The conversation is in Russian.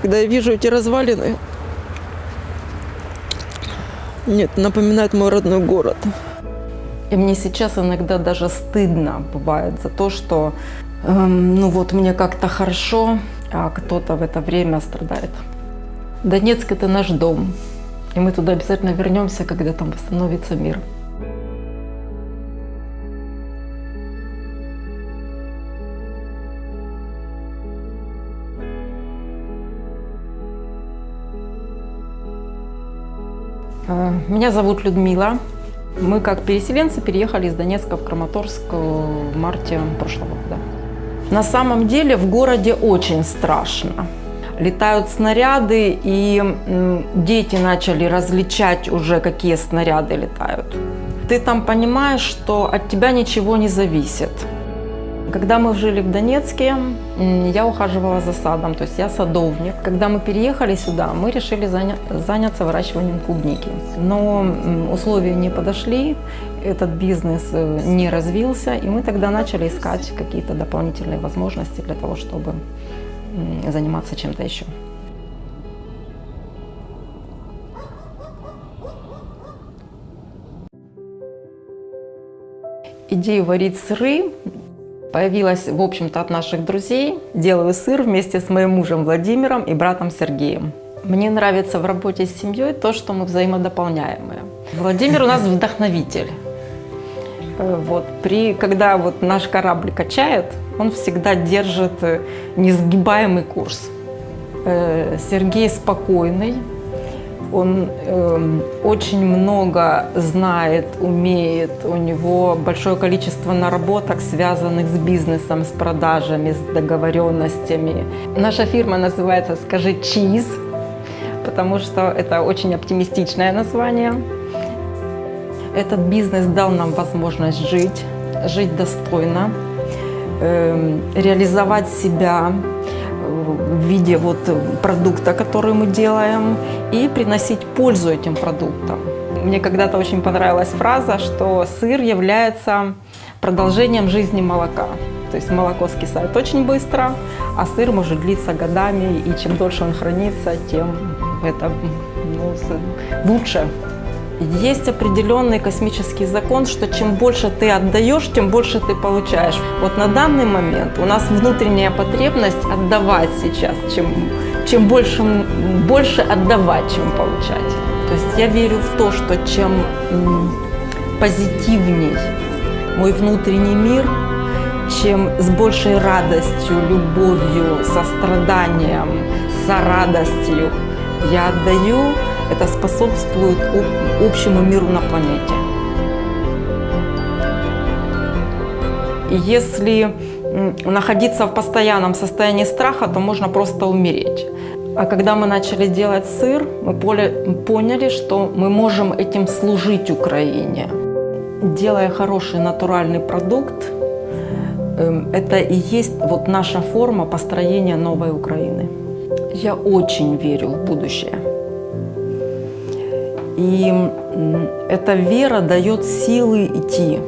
Когда я вижу эти развалины, нет, напоминает мой родной город. И мне сейчас иногда даже стыдно бывает за то, что эм, ну вот мне как-то хорошо, а кто-то в это время страдает. Донецк – это наш дом, и мы туда обязательно вернемся, когда там восстановится мир. Меня зовут Людмила. Мы как переселенцы переехали из Донецка в Краматорск э, в марте прошлого года. На самом деле в городе очень страшно. Летают снаряды, и дети начали различать уже, какие снаряды летают. Ты там понимаешь, что от тебя ничего не зависит. Когда мы жили в Донецке, я ухаживала за садом, то есть я садовник. Когда мы переехали сюда, мы решили заня- заняться выращиванием клубники. Но условия не подошли, этот бизнес э, не развился, и мы тогда начали искать какие-то дополнительные возможности для того, чтобы заниматься чем-то еще. Идея варить сыры появилась, в общем-то, от наших друзей. Делаю сыр вместе с моим мужем Владимиром и братом Сергеем. Мне нравится в работе с семьей то, что мы взаимодополняемые. Владимир у нас вдохновитель. Э, Вот, при, когда вот наш корабль качает, он всегда держит э, несгибаемый курс. Э, Сергей спокойный, он эм, очень много знает, умеет, у него большое количество наработок, связанных с бизнесом, с продажами, с договоренностями. Наша фирма называется «Скажи чиз», потому что это очень оптимистичное название. Этот бизнес дал нам возможность жить, жить достойно, эм, реализовать себя э, в виде вот продукта, который мы делаем, и приносить пользу этим продуктам. Мне когда-то очень понравилась фраза, что сыр является продолжением жизни молока. То есть молоко скисает очень быстро, а сыр может длиться годами, и чем дольше он хранится, тем это ну, лучше. Есть определенный космический закон, что чем больше ты отдаешь, тем больше ты получаешь. Вот на данный момент у нас внутренняя потребность отдавать сейчас, чем, чем больше, больше отдавать, чем получать. То есть я верю в то, что чем позитивней мой внутренний мир, чем с большей радостью, любовью, состраданием, сорадостью я отдаю, это способствует об- общему миру на планете. Если находиться в постоянном состоянии страха, то можно просто умереть. А когда мы начали делать сыр, мы поняли, что мы можем этим служить Украине. Делая хороший натуральный продукт, эм, это и есть вот наша форма построения новой Украины. Я очень верю в будущее. И эта вера дает силы идти.